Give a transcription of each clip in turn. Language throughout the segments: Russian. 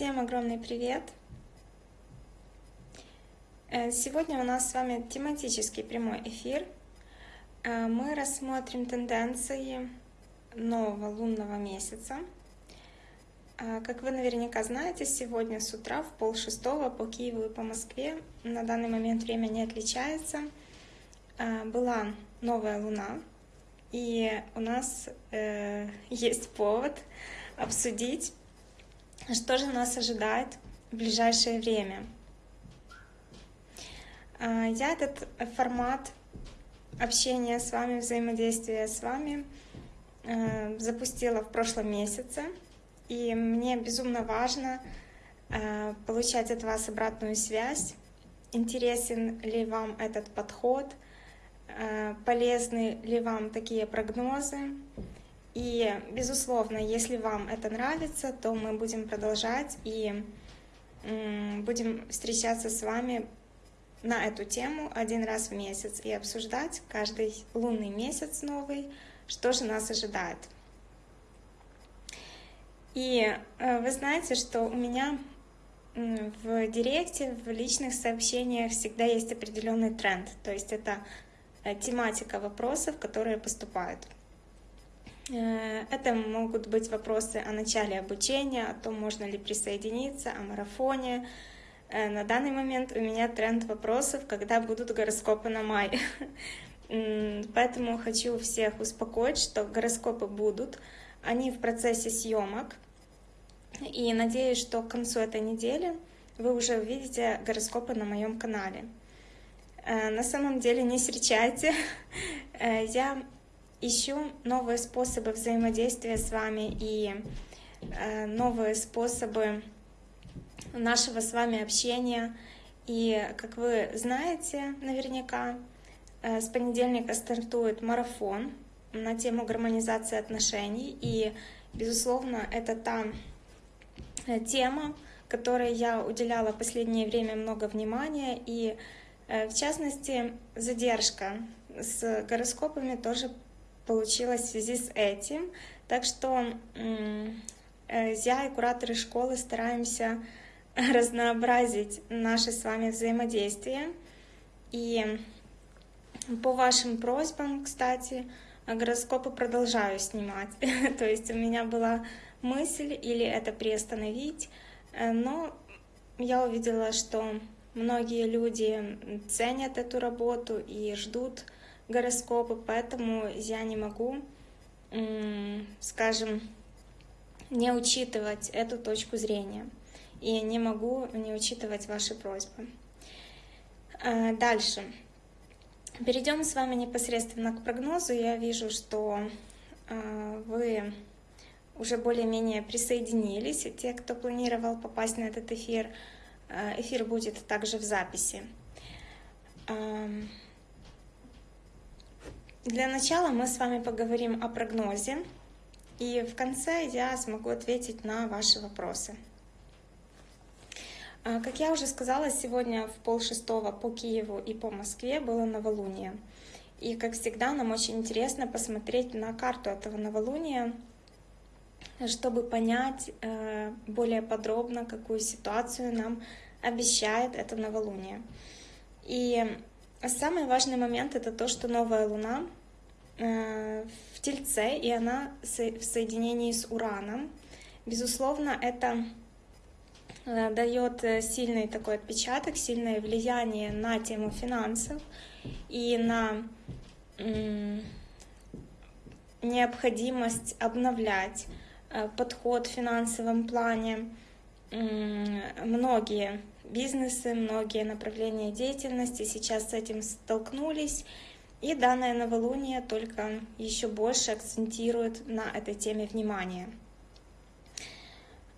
Всем огромный привет! Э, сегодня у нас с вами тематический прямой эфир. Э, мы рассмотрим тенденции нового лунного месяца. Э, как вы наверняка знаете, сегодня с утра в пол шестого по Киеву и по Москве на данный момент время не отличается. Была новая луна, и у нас есть повод обсудить что же нас ожидает в ближайшее время? А, я этот формат общения с вами, взаимодействия с вами а, запустила в прошлом месяце, и мне безумно важно а, получать от вас обратную связь, интересен ли вам этот подход, полезны ли вам такие прогнозы, и, безусловно, если вам это нравится, то мы будем продолжать и будем встречаться с вами на эту тему один раз в месяц и обсуждать каждый лунный месяц новый, что же нас ожидает. И э, вы знаете, что у меня в директе, в личных сообщениях всегда есть определенный тренд, то есть это э, тематика вопросов, которые поступают. Э, это могут быть вопросы о начале обучения, о том, можно ли присоединиться, о марафоне. Э, на данный момент у меня тренд вопросов, когда будут гороскопы на май. Поэтому хочу всех успокоить, что гороскопы будут. Они в процессе съемок. И надеюсь, что к концу этой недели вы уже увидите гороскопы на моем канале. Э, на самом деле не встречайте. Я ищу новые способы взаимодействия с вами и э, новые способы нашего с вами общения. И, как вы знаете наверняка, э, с понедельника стартует марафон на тему гармонизации отношений. И, безусловно, это та э, тема, которой я уделяла последнее время много внимания. И, в частности, задержка с гороскопами тоже получилось в связи с этим. Так что э, я и кураторы школы стараемся разнообразить наше с вами взаимодействие. И по вашим просьбам, кстати, гороскопы продолжаю снимать. То есть у меня была мысль или это приостановить, э, но я увидела, что многие люди ценят эту работу и ждут гороскопы, поэтому я не могу, скажем, не учитывать эту точку зрения и не могу не учитывать ваши просьбы. А, дальше. Перейдем с вами непосредственно к прогнозу. Я вижу, что а, вы уже более-менее присоединились. Те, кто планировал попасть на этот эфир, а, эфир будет также в записи. Для начала мы с вами поговорим о прогнозе, и в конце я смогу ответить на ваши вопросы. А, как я уже сказала, сегодня в полшестого по Киеву и по Москве было новолуние. И, как всегда, нам очень интересно посмотреть на карту этого новолуния, чтобы понять э, более подробно, какую ситуацию нам обещает это новолуние. И Самый важный момент это то, что новая Луна э, в Тельце, и она в соединении с Ураном. Безусловно, это э, дает сильный такой отпечаток, сильное влияние на тему финансов и на необходимость обновлять э, подход в финансовом плане. Многие бизнесы, многие направления деятельности сейчас с этим столкнулись, и данное новолуние только еще больше акцентирует на этой теме внимание.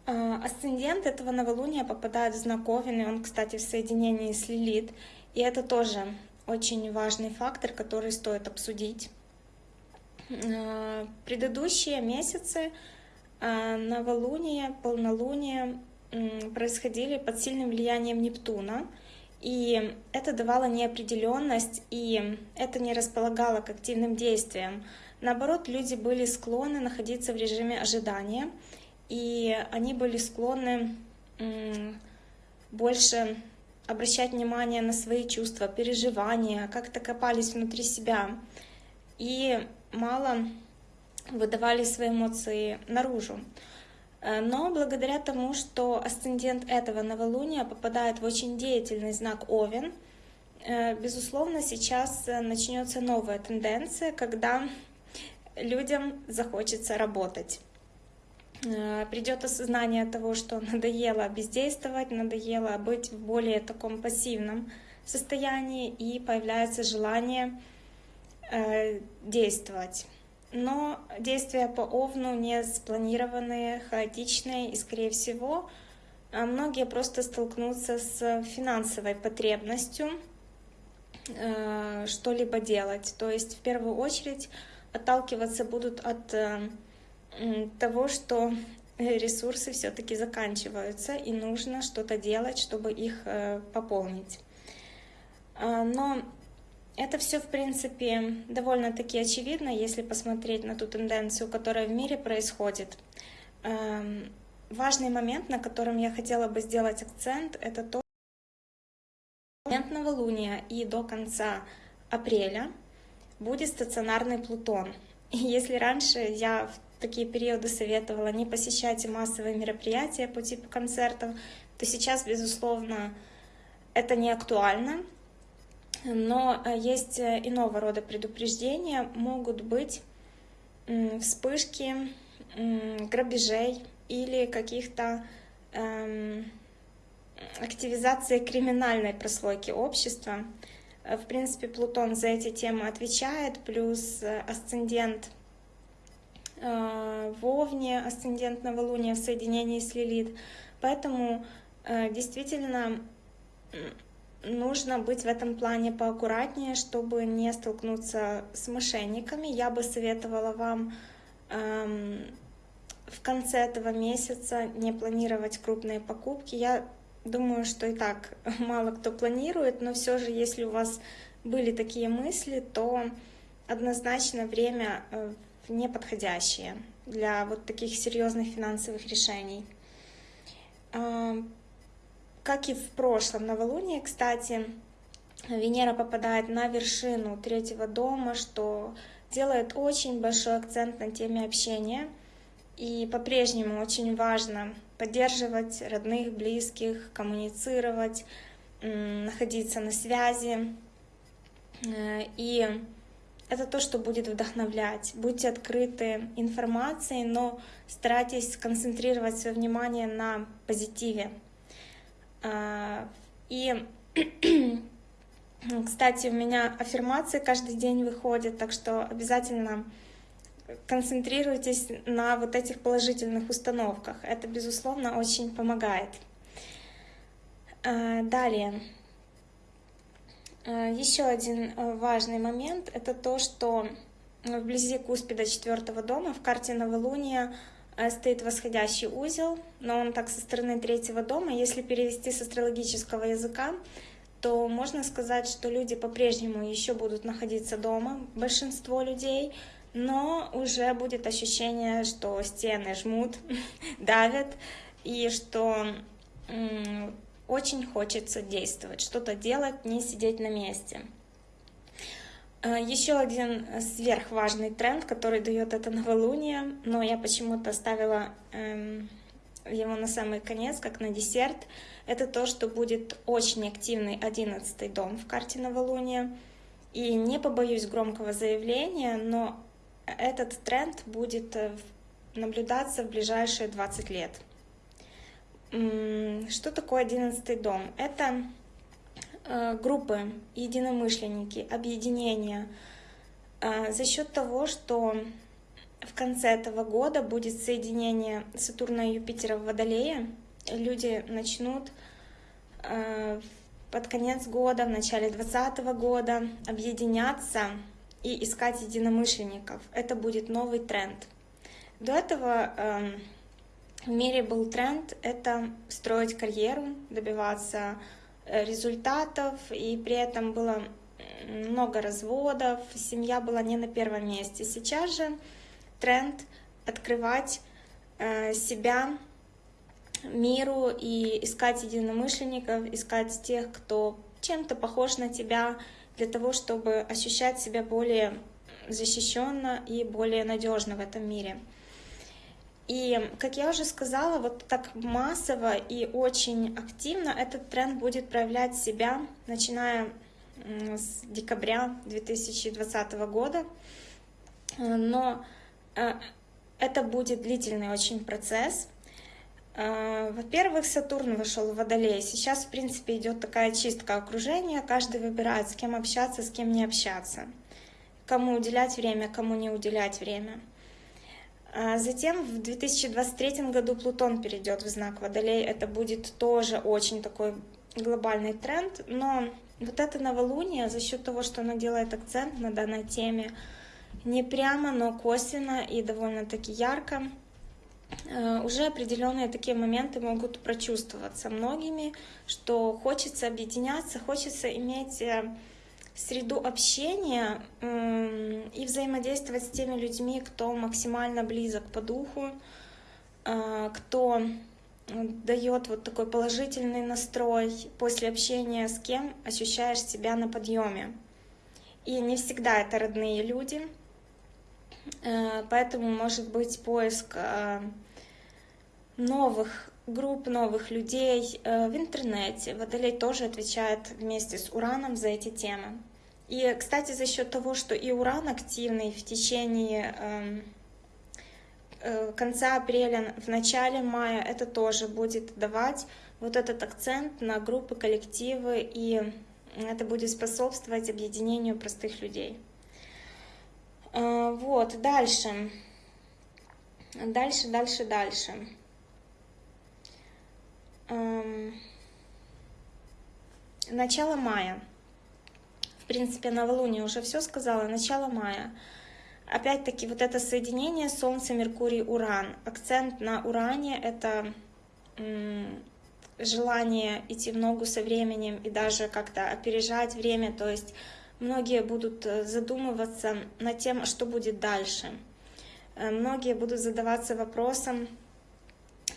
А, асцендент этого новолуния попадает в знак Овен, он, кстати, в соединении с Лилит, и это тоже очень важный фактор, который стоит обсудить. А, предыдущие месяцы а, новолуние, полнолуние происходили под сильным влиянием Нептуна, и это давало неопределенность, и это не располагало к активным действиям. Наоборот, люди были склонны находиться в режиме ожидания, и они были склонны больше обращать внимание на свои чувства, переживания, как-то копались внутри себя и мало выдавали свои эмоции наружу. Э, но благодаря тому, что асцендент этого новолуния попадает в очень деятельный знак Овен, э, безусловно, сейчас начнется новая тенденция, когда людям захочется работать. Э, Придет осознание того, что надоело бездействовать, надоело быть в более таком пассивном состоянии, и появляется желание действовать но действия по Овну не спланированные, хаотичные, и, скорее всего, а, многие просто столкнутся с финансовой потребностью э, что-либо делать. То есть, в первую очередь, отталкиваться будут от э, того, что ресурсы все-таки заканчиваются, и нужно что-то делать, чтобы их э, пополнить. А, но это все, в принципе, довольно-таки очевидно, если посмотреть на ту тенденцию, которая в мире происходит. Эм, важный момент, на котором я хотела бы сделать акцент, это то, момент новолуния и до конца апреля будет стационарный Плутон. И если раньше я в такие периоды советовала не посещать массовые мероприятия по типу концертов, то сейчас, безусловно, это не актуально, но э, есть э, иного рода предупреждения, могут быть вспышки грабежей или каких-то эм, активизации криминальной прослойки общества. Э, в принципе, Плутон за эти темы отвечает, плюс асцендент в Овне, асцендент новолуния в соединении с Лилит. Поэтому действительно нужно быть в этом плане поаккуратнее, чтобы не столкнуться с мошенниками. Я бы советовала вам эм, в конце этого месяца не планировать крупные покупки. Я думаю, что и так мало кто планирует, но все же, если у вас были такие мысли, то однозначно время э, неподходящее для вот таких серьезных финансовых решений. Как и в прошлом новолунии, кстати, Венера попадает на вершину третьего дома, что делает очень большой акцент на теме общения. И по-прежнему очень важно поддерживать родных, близких, коммуницировать, находиться на связи. Э, и это то, что будет вдохновлять. Будьте открыты информацией, но старайтесь концентрировать свое внимание на позитиве. А, и, кстати, у меня аффирмации каждый день выходят, так что обязательно концентрируйтесь на вот этих положительных установках. Это, безусловно, очень помогает. А, далее. А, Еще один важный момент — это то, что вблизи Куспида четвертого дома в карте новолуния Э, стоит восходящий узел, но он так со стороны третьего дома. Если перевести с астрологического языка, то можно сказать, что люди по-прежнему еще будут находиться дома, большинство людей, но уже будет ощущение, что стены жмут, давят, и что очень хочется действовать, что-то делать, не сидеть на месте. Э, Еще один сверхважный тренд, который дает это новолуние, но я почему-то оставила эм, его на самый конец, как на десерт, это то, что будет очень активный одиннадцатый дом в карте новолуния. И не побоюсь громкого заявления, но этот тренд будет э, наблюдаться в ближайшие 20 лет. Что такое одиннадцатый дом? Это группы, единомышленники, объединения э, за счет того, что в конце этого года будет соединение Сатурна и Юпитера в Водолее, люди начнут э, под конец года, в начале 2020 года объединяться и искать единомышленников. Это будет новый тренд. До этого эм, в мире был тренд — это строить карьеру, добиваться Э, результатов, и при этом было много разводов, семья была не на первом месте. Сейчас же тренд открывать э, себя миру и искать единомышленников, искать тех, кто чем-то похож на тебя, для того, чтобы ощущать себя более защищенно и более надежно в этом мире. И, как я уже сказала, вот так массово и очень активно этот тренд будет проявлять себя, начиная с декабря 2020 года. Но э, это будет длительный очень процесс. Э, во-первых, Сатурн вошел в Водолей. Сейчас, в принципе, идет такая чистка окружения. Каждый выбирает, с кем общаться, с кем не общаться. Кому уделять время, кому не уделять время. А затем в 2023 году Плутон перейдет в знак Водолей. Это будет тоже очень такой глобальный тренд. Но вот это новолуние, за счет того, что оно делает акцент на данной теме, не прямо, но косвенно и довольно-таки ярко, э, уже определенные такие моменты могут прочувствоваться многими, что хочется объединяться, хочется иметь э, среду общения и взаимодействовать с теми людьми, кто максимально близок по духу, а, кто дает вот такой положительный настрой после общения с кем ощущаешь себя на подъеме. И не всегда это родные люди, э, поэтому может быть поиск э, новых групп, новых людей э, в интернете. Водолей тоже отвечает вместе с Ураном за эти темы. И, кстати, за счет того, что и Уран активный в течение эм, э, конца апреля, в начале мая, это тоже будет давать вот этот акцент на группы, коллективы, и это будет способствовать объединению простых людей. Э, вот, дальше. Дальше, дальше, дальше. Эм, начало мая. В принципе, новолуние уже все сказала. Начало мая. Опять-таки, вот это соединение Солнце, Меркурий, Уран. Акцент на Уране — это желание идти в ногу со временем и даже как-то опережать время. То есть многие будут э, задумываться над тем, что будет дальше. Э, многие будут задаваться вопросом,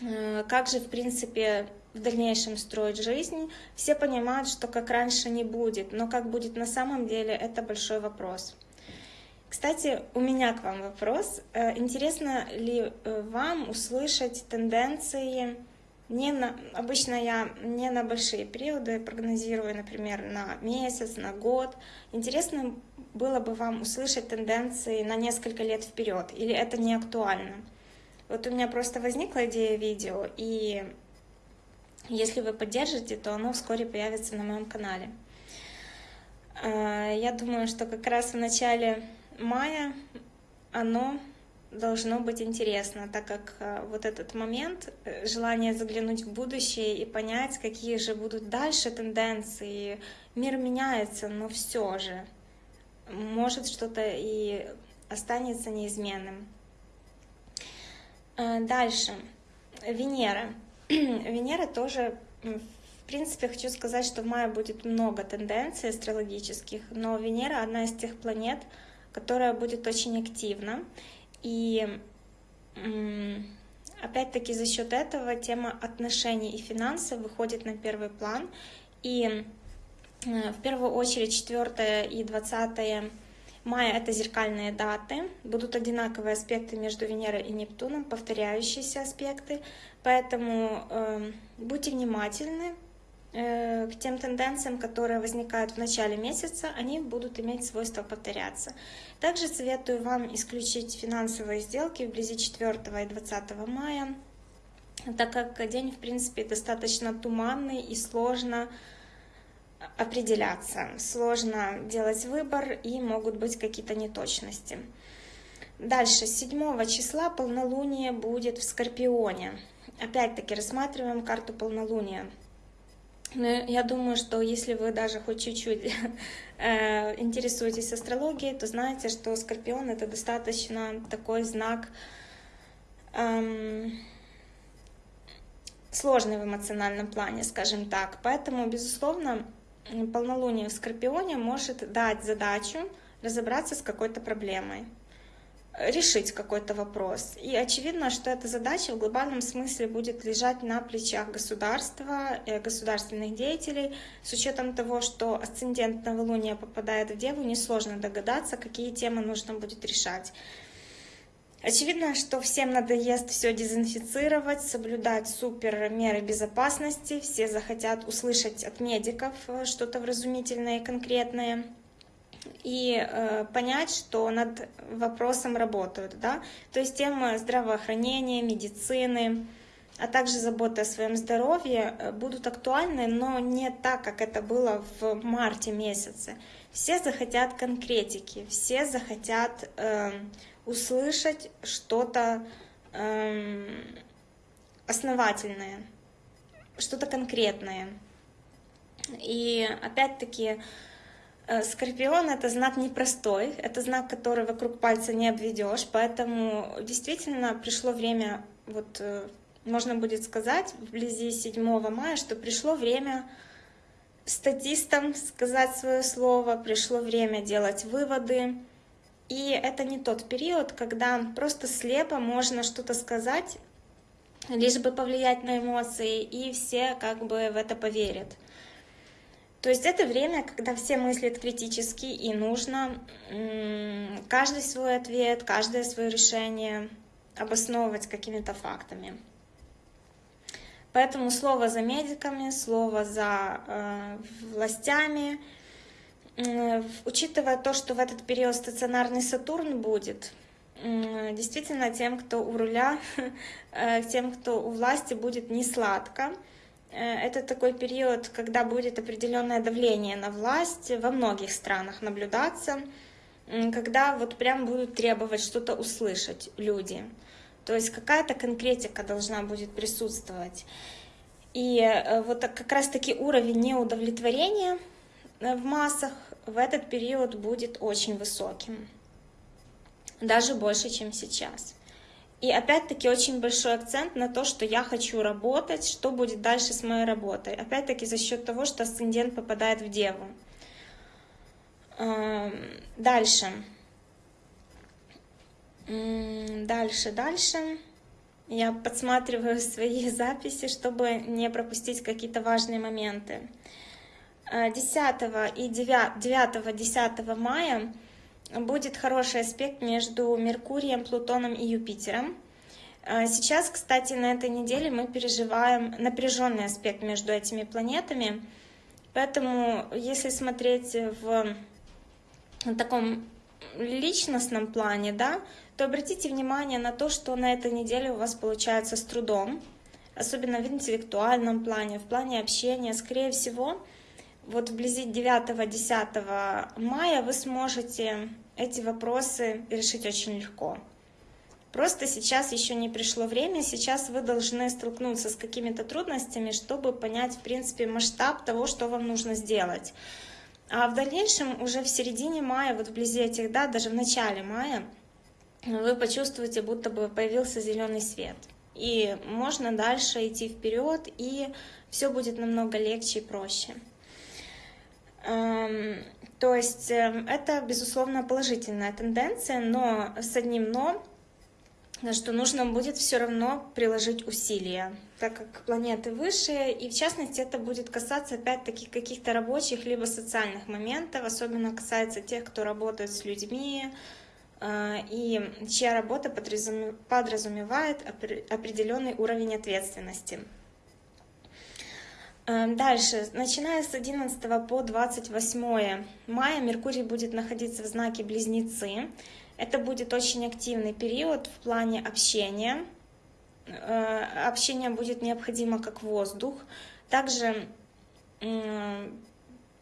э, как же, в принципе, в дальнейшем строить жизнь. Все понимают, что как раньше не будет, но как будет на самом деле, это большой вопрос. Кстати, у меня к вам вопрос. Э, интересно ли э, вам услышать тенденции не на, обычно я не на большие периоды прогнозирую, например, на месяц, на год. Интересно было бы вам услышать тенденции на несколько лет вперед, или это не актуально? Вот у меня просто возникла идея видео, и если вы поддержите, то оно вскоре появится на моем канале. А, я думаю, что как раз в начале мая оно должно быть интересно, так как а, вот этот момент, э, желание заглянуть в будущее и понять, какие же будут дальше тенденции. Мир меняется, но все же может что-то и останется неизменным. А, дальше. Венера. Венера тоже, в принципе, хочу сказать, что в мае будет много тенденций астрологических, но Венера одна из тех планет, которая будет очень активна. И опять-таки за счет этого тема отношений и финансов выходит на первый план. И э, в первую очередь 4 и 20 Мая — это зеркальные даты, будут одинаковые аспекты между Венерой и Нептуном, повторяющиеся аспекты, поэтому э, будьте внимательны э, к тем тенденциям, которые возникают в начале месяца, они будут иметь свойство повторяться. Также советую вам исключить финансовые сделки вблизи 4 и 20 мая, так как день, в принципе, достаточно туманный и сложно определяться, сложно делать выбор и могут быть какие-то неточности. Дальше, 7 числа полнолуние будет в Скорпионе. Опять-таки рассматриваем карту полнолуния. Но я думаю, что если вы даже хоть чуть-чуть э, интересуетесь астрологией, то знаете, что Скорпион это достаточно такой знак эм, сложный в эмоциональном плане, скажем так. Поэтому, безусловно, полнолуние в Скорпионе может дать задачу разобраться с какой-то проблемой. решить какой-то вопрос. И очевидно, что эта задача в глобальном смысле будет лежать на плечах государства, э, государственных деятелей. С учетом того, что асцендент новолуния попадает в Деву, несложно догадаться, какие темы нужно будет решать. Очевидно, что всем надоест все дезинфицировать, соблюдать супер меры безопасности. Все захотят услышать от медиков э, что-то вразумительное и конкретное и э, понять, что над вопросом работают, да, то есть темы здравоохранения, медицины, а также заботы о своем здоровье э, будут актуальны, но не так, как это было в марте месяце. Все захотят конкретики, все захотят э, услышать что-то э, основательное, что-то конкретное. И опять-таки Э, Скорпион это знак непростой, это знак, который вокруг пальца не обведешь, поэтому действительно пришло время, вот э, можно будет сказать вблизи 7 мая, что пришло время статистам сказать свое слово, пришло время делать выводы. И это не тот период, когда просто слепо можно что-то сказать, лишь бы повлиять на эмоции, и все как бы в это поверят. То есть это время, когда все мыслят критически, и нужно каждый свой ответ, каждое свое решение обосновывать какими-то фактами. Поэтому слово за медиками, слово за э, властями, учитывая то, что в этот период стационарный Сатурн будет, действительно тем, кто у руля, э, тем, кто у власти будет не сладко, Э, это такой период, когда будет определенное давление на власть во многих странах наблюдаться, когда вот прям будут требовать что-то услышать люди. То есть какая-то конкретика должна будет присутствовать. И э, вот как раз-таки уровень неудовлетворения в массах в этот период будет очень высоким. Даже больше, чем сейчас. И опять-таки очень большой акцент на то, что я хочу работать, что будет дальше с моей работой. Опять-таки за счет того, что асцендент попадает в Деву. Эм, дальше. Дальше, дальше. Я подсматриваю свои записи, чтобы не пропустить какие-то важные моменты. 10 э, и 9-10 мая будет хороший аспект между Меркурием, Плутоном и Юпитером. А, сейчас, кстати, на этой неделе мы переживаем напряженный аспект между этими планетами, поэтому если смотреть в таком личностном плане, да, то обратите внимание на то, что на этой неделе у вас получается с трудом, особенно в интеллектуальном плане, в плане общения. Скорее всего, вот вблизи 9-10 мая вы сможете эти вопросы решить очень легко. Просто сейчас еще не пришло время, сейчас вы должны столкнуться с какими-то трудностями, чтобы понять, в принципе, масштаб того, что вам нужно сделать. А в дальнейшем, уже в середине мая, вот вблизи этих дат, даже в начале мая, вы почувствуете, будто бы появился зеленый свет. И можно дальше идти вперед, и все будет намного легче и проще. Эм, то есть эм, это, безусловно, положительная тенденция, но с одним «но», что нужно будет все равно приложить усилия, так как планеты выше, и в частности это будет касаться опять-таки каких-то рабочих либо социальных моментов, особенно касается тех, кто работает с людьми, э, и чья работа подразумевает определенный уровень ответственности. Эм, дальше, начиная с 11 по 28 мая Меркурий будет находиться в знаке Близнецы. Это будет очень активный период в плане общения. Э, общение будет необходимо как воздух. Также,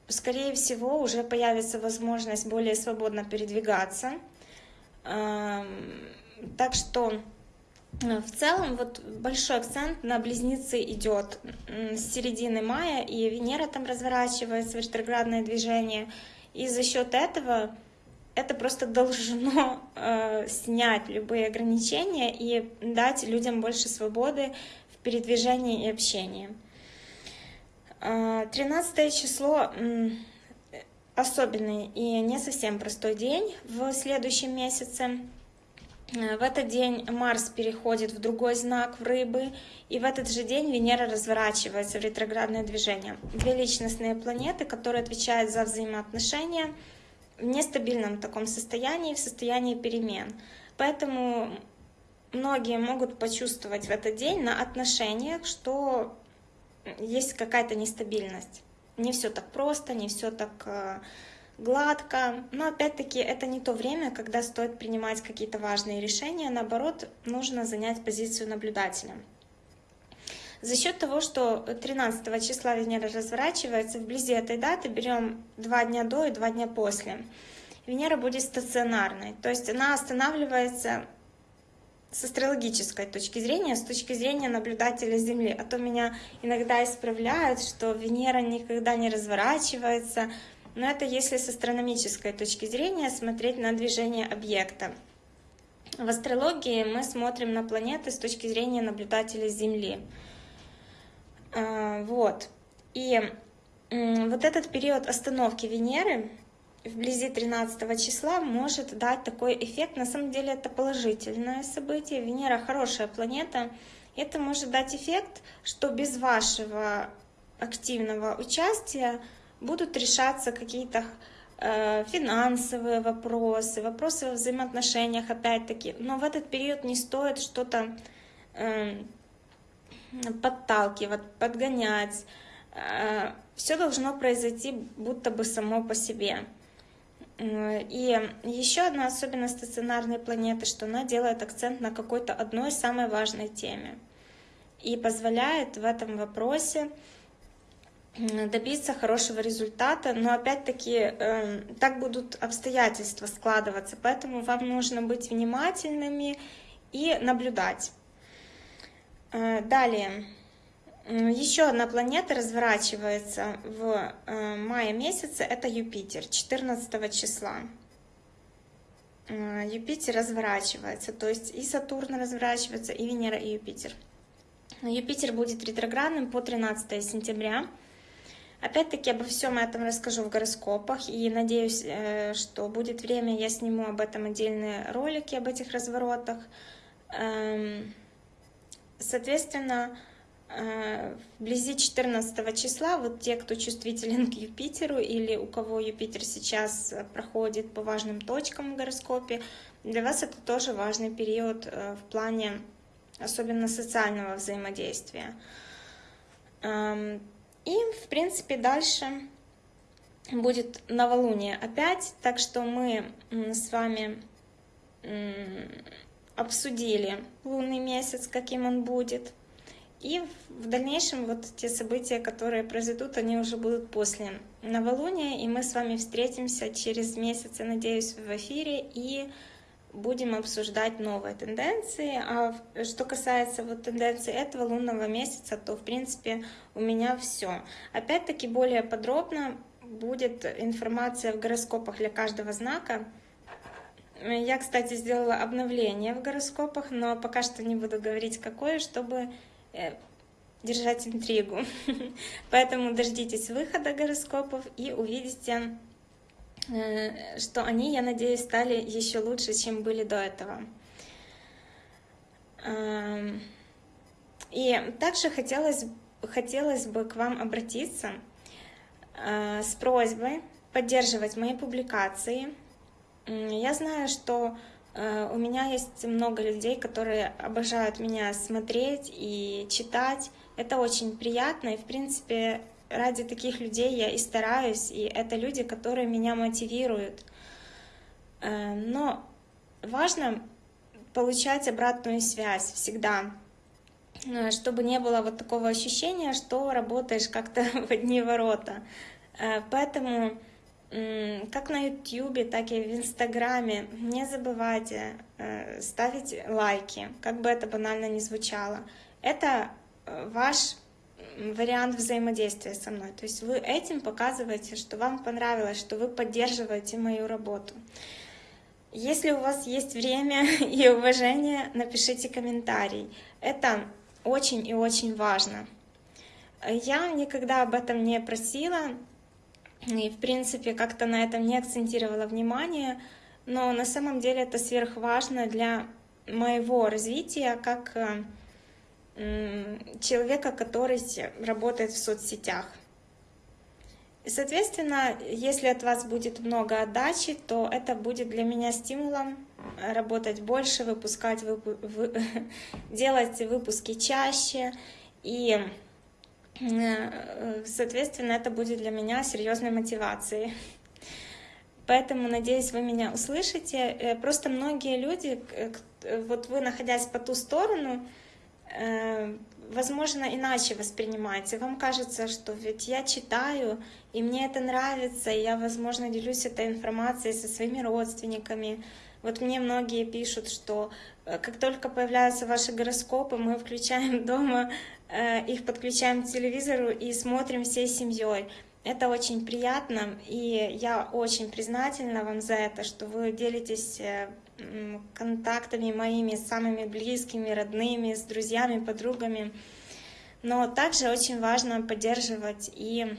скорее всего, уже появится возможность более свободно передвигаться. Эм, так что в целом вот большой акцент на близнецы идет с середины мая, и Венера там разворачивается в ретроградное движение, и за счет этого это просто должно э, снять любые ограничения и дать людям больше свободы в передвижении и общении. 13 э, число особенный и не совсем простой день в следующем месяце. Э, в этот день Марс переходит в другой знак, в рыбы, и в этот же день Венера разворачивается в ретроградное движение. Две личностные планеты, которые отвечают за взаимоотношения в нестабильном таком состоянии, в состоянии перемен. Поэтому многие могут почувствовать в этот день на отношениях, что есть какая-то нестабильность. Не все так просто, не все так э, гладко, но опять-таки это не то время, когда стоит принимать какие-то важные решения, наоборот, нужно занять позицию наблюдателя. За счет того, что 13 числа Венера разворачивается, вблизи этой даты берем два дня до и два дня после. Венера будет стационарной, то есть она останавливается с астрологической точки зрения, с точки зрения наблюдателя Земли. А то меня иногда исправляют, что Венера никогда не разворачивается, но это если с астрономической точки зрения смотреть на движение объекта. В астрологии мы смотрим на планеты с точки зрения наблюдателя Земли. А, вот. И вот этот период остановки Венеры вблизи 13 числа может дать такой эффект. На самом деле это положительное событие. Венера хорошая планета. Это может дать эффект, что без вашего активного участия будут решаться какие-то э, финансовые вопросы, вопросы в взаимоотношениях, опять-таки. Но в этот период не стоит что-то э, подталкивать, подгонять. Э, все должно произойти будто бы само по себе. И еще одна особенность стационарной планеты, что она делает акцент на какой-то одной самой важной теме и позволяет в этом вопросе добиться хорошего результата, но опять-таки э, так будут обстоятельства складываться, поэтому вам нужно быть внимательными и наблюдать. Э, далее, еще одна планета разворачивается в э, мае месяце, это Юпитер, 14 числа. Э, Юпитер разворачивается, то есть и Сатурн разворачивается, и Венера, и Юпитер. Юпитер будет ретроградным по 13 сентября. Опять-таки обо всем этом расскажу в гороскопах, и надеюсь, э, что будет время, я сниму об этом отдельные ролики, об этих разворотах. Эм, соответственно, э, вблизи 14 числа, вот те, кто чувствителен к Юпитеру или у кого Юпитер сейчас проходит по важным точкам в гороскопе, для вас это тоже важный период э, в плане особенно социального взаимодействия. И, в принципе, дальше будет новолуние опять, так что мы с вами обсудили лунный месяц, каким он будет. И в дальнейшем вот те события, которые произойдут, они уже будут после новолуния, и мы с вами встретимся через месяц, я надеюсь, в эфире, и будем обсуждать новые тенденции. А что касается вот тенденций этого лунного месяца, то в принципе у меня все. Опять-таки более подробно будет информация в гороскопах для каждого знака. Я, кстати, сделала обновление в гороскопах, но пока что не буду говорить какое, чтобы э, держать интригу. Поэтому дождитесь выхода гороскопов и увидите что они, я надеюсь, стали еще лучше, чем были до этого. Эм, и также хотелось, хотелось бы к вам обратиться э, с просьбой поддерживать мои публикации. Я знаю, что э, у меня есть много людей, которые обожают меня смотреть и читать. Это очень приятно, и, в принципе, ради таких людей я и стараюсь, и это люди, которые меня мотивируют. Э, но важно получать обратную связь всегда, э, чтобы не было вот такого ощущения, что работаешь как-то в одни ворота. Э, поэтому как на YouTube, так и в Инстаграме не забывайте ставить лайки, как бы это банально ни звучало. Это ваш вариант взаимодействия со мной. То есть вы этим показываете, что вам понравилось, что вы поддерживаете мою работу. Если у вас есть время и уважение, напишите комментарий. Это очень и очень важно. Я никогда об этом не просила и, в принципе, как-то на этом не акцентировала внимание. но на самом деле это сверхважно для моего развития как человека, который работает в соцсетях. И, соответственно, если от вас будет много отдачи, то это будет для меня стимулом работать больше, выпускать, выпу вы, делать выпуски чаще. И, э, соответственно, это будет для меня серьезной мотивацией. Поэтому, надеюсь, вы меня услышите. Э, просто многие люди, вот вы, находясь по ту сторону, э, возможно, иначе воспринимаете. Вам кажется, что ведь я читаю, и мне это нравится, и я, возможно, делюсь этой информацией со своими родственниками. Вот мне многие пишут, что э, как только появляются ваши гороскопы, мы включаем дома, э, их подключаем к телевизору и смотрим всей семьей. Это очень приятно, и я очень признательна вам за это, что вы делитесь э, контактами моими самыми близкими, родными, с друзьями, подругами. Но также очень важно поддерживать и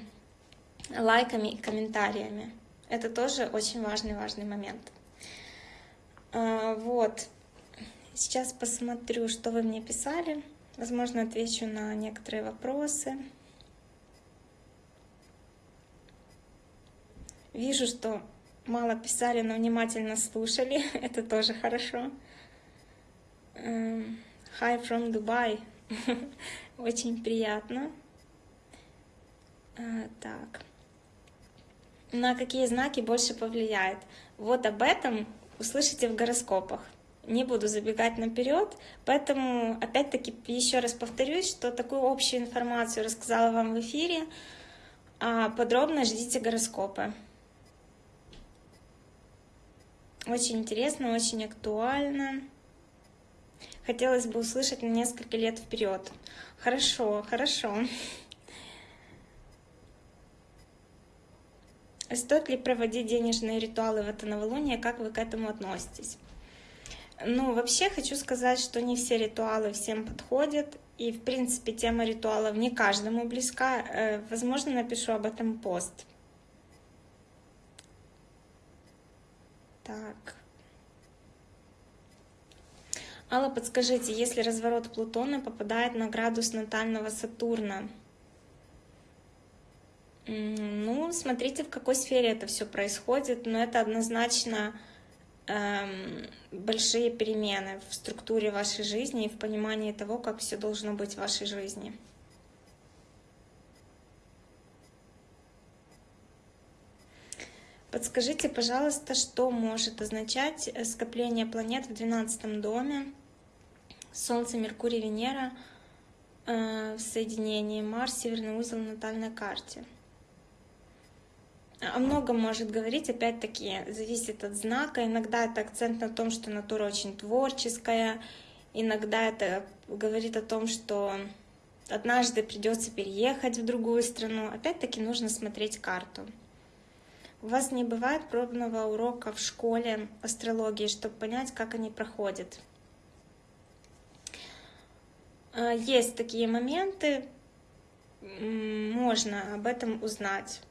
лайками и комментариями. Это тоже очень важный, важный момент. А, вот. Сейчас посмотрю, что вы мне писали. Возможно, отвечу на некоторые вопросы. Вижу, что мало писали, но внимательно слушали. Это тоже хорошо. Эм, hi from Dubai. Очень приятно. Э, так. На какие знаки больше повлияет? Вот об этом услышите в гороскопах. Не буду забегать наперед, поэтому опять-таки еще раз повторюсь, что такую общую информацию рассказала вам в эфире. А подробно ждите гороскопы. Очень интересно, очень актуально. Хотелось бы услышать на несколько лет вперед. Хорошо, хорошо. Стоит ли проводить денежные ритуалы в это новолуние? Как вы к этому относитесь? Ну, вообще хочу сказать, что не все ритуалы всем подходят. И, в принципе, тема ритуалов не каждому близка. Э, возможно, напишу об этом пост. Так. Алла, подскажите, если разворот Плутона попадает на градус натального Сатурна, ну, смотрите, в какой сфере это все происходит, но это однозначно эм, большие перемены в структуре вашей жизни и в понимании того, как все должно быть в вашей жизни. Подскажите, пожалуйста, что может означать э, скопление планет в 12 доме, Солнце, Меркурий, Венера э, в соединении, Марс, Северный узел натальной карте? О многом может говорить, опять-таки, зависит от знака. Иногда это акцент на том, что натура очень творческая, иногда это говорит о том, что однажды придется переехать в другую страну. Опять-таки нужно смотреть карту. У вас не бывает пробного урока в школе астрологии, чтобы понять, как они проходят? А, есть такие моменты, можно об этом узнать.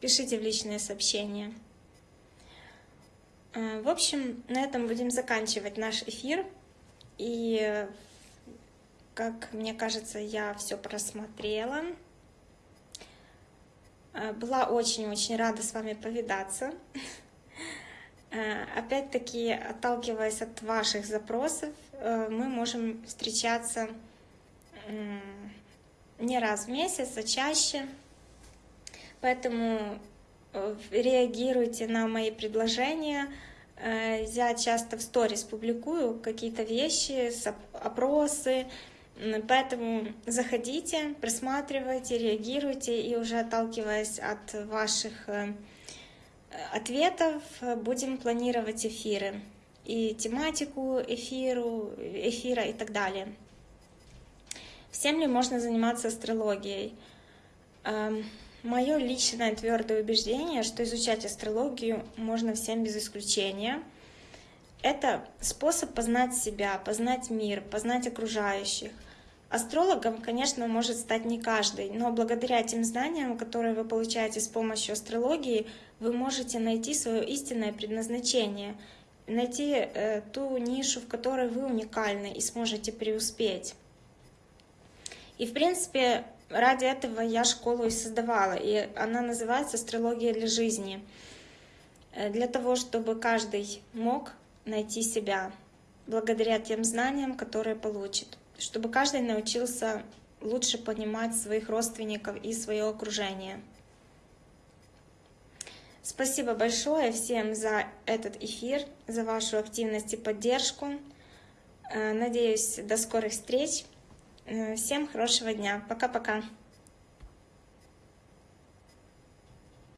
Пишите в личные сообщения. А, в общем, на этом будем заканчивать наш эфир. И, как мне кажется, я все просмотрела. Э, была очень-очень рада с вами повидаться. Э, опять-таки, отталкиваясь от ваших запросов, э, мы можем встречаться не раз в месяц, а чаще. Поэтому реагируйте на мои предложения. Я часто в сторис публикую какие-то вещи, опросы, Поэтому заходите, просматривайте, реагируйте, и уже отталкиваясь от ваших э, ответов, будем планировать эфиры и тематику эфиру, эфира и так далее. Всем ли можно заниматься астрологией? Эм, Мое личное твердое убеждение, что изучать астрологию можно всем без исключения. Это способ познать себя, познать мир, познать окружающих. Астрологом, конечно, может стать не каждый, но благодаря тем знаниям, которые вы получаете с помощью астрологии, вы можете найти свое истинное предназначение, найти э, ту нишу, в которой вы уникальны и сможете преуспеть. И, в принципе, ради этого я школу и создавала, и она называется «Астрология для жизни», э, для того, чтобы каждый мог найти себя благодаря тем знаниям, которые получит, чтобы каждый научился лучше понимать своих родственников и свое окружение. Спасибо большое всем за этот эфир, за вашу активность и поддержку. Э, надеюсь, до скорых встреч. Э, всем хорошего дня. Пока-пока.